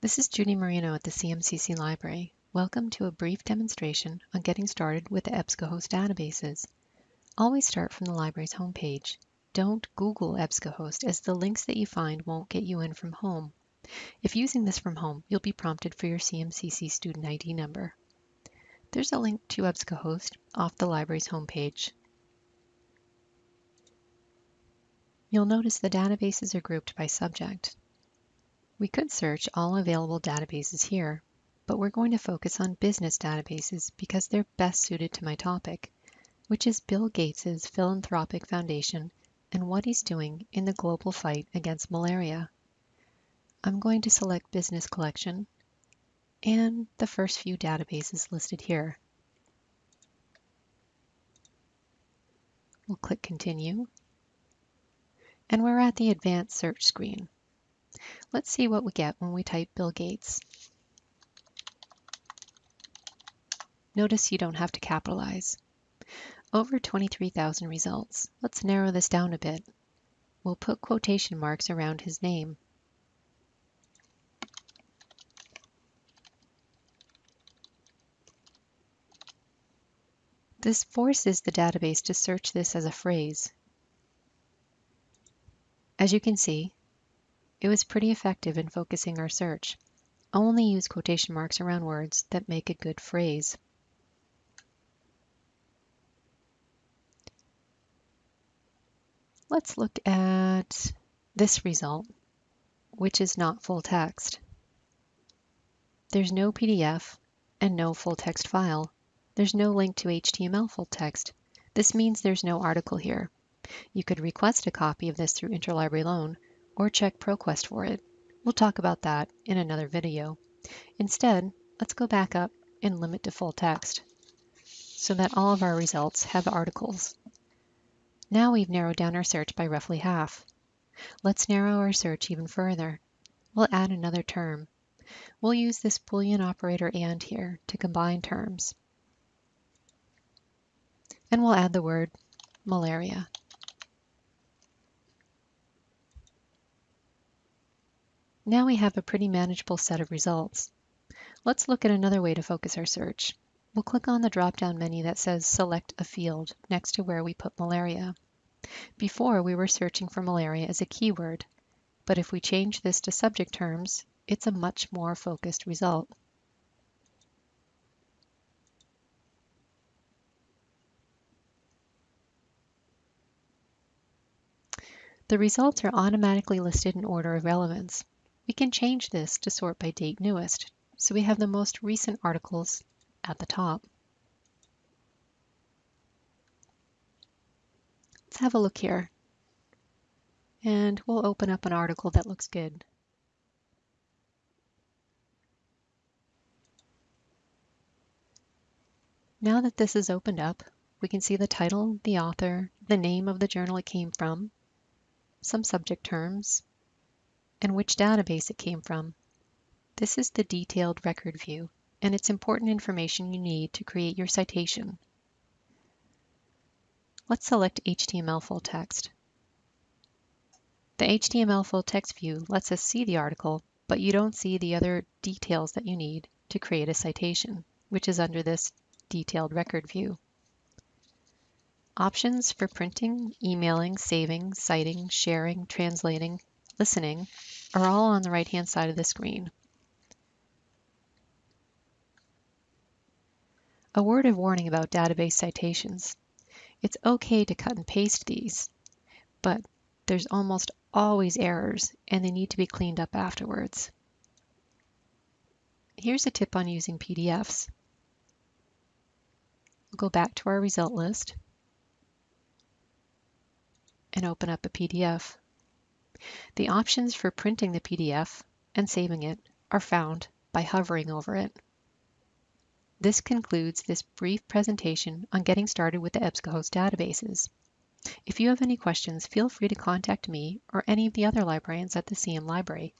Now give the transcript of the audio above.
This is Judy Marino at the CMCC Library. Welcome to a brief demonstration on getting started with the EBSCOhost databases. Always start from the library's homepage. Don't Google EBSCOhost as the links that you find won't get you in from home. If using this from home, you'll be prompted for your CMCC student ID number. There's a link to EBSCOhost off the library's homepage. You'll notice the databases are grouped by subject. We could search all available databases here, but we're going to focus on business databases because they're best suited to my topic, which is Bill Gates's philanthropic foundation and what he's doing in the global fight against malaria. I'm going to select Business Collection and the first few databases listed here. We'll click Continue, and we're at the Advanced Search screen. Let's see what we get when we type Bill Gates. Notice you don't have to capitalize. Over 23,000 results. Let's narrow this down a bit. We'll put quotation marks around his name. This forces the database to search this as a phrase. As you can see, it was pretty effective in focusing our search. Only use quotation marks around words that make a good phrase. Let's look at this result, which is not full text. There's no PDF and no full text file. There's no link to HTML full text. This means there's no article here. You could request a copy of this through Interlibrary Loan, or check ProQuest for it. We'll talk about that in another video. Instead, let's go back up and limit to full text so that all of our results have articles. Now we've narrowed down our search by roughly half. Let's narrow our search even further. We'll add another term. We'll use this Boolean operator AND here to combine terms. And we'll add the word malaria. Now we have a pretty manageable set of results. Let's look at another way to focus our search. We'll click on the drop-down menu that says Select a Field next to where we put malaria. Before, we were searching for malaria as a keyword, but if we change this to subject terms, it's a much more focused result. The results are automatically listed in order of relevance. We can change this to sort by date newest, so we have the most recent articles at the top. Let's have a look here. And we'll open up an article that looks good. Now that this is opened up, we can see the title, the author, the name of the journal it came from, some subject terms, and which database it came from. This is the detailed record view, and it's important information you need to create your citation. Let's select HTML full text. The HTML full text view lets us see the article, but you don't see the other details that you need to create a citation, which is under this detailed record view. Options for printing, emailing, saving, citing, sharing, translating, listening are all on the right-hand side of the screen. A word of warning about database citations. It's okay to cut and paste these, but there's almost always errors and they need to be cleaned up afterwards. Here's a tip on using PDFs. We'll go back to our result list and open up a PDF. The options for printing the PDF and saving it are found by hovering over it. This concludes this brief presentation on getting started with the EBSCOhost databases. If you have any questions, feel free to contact me or any of the other librarians at the CM Library.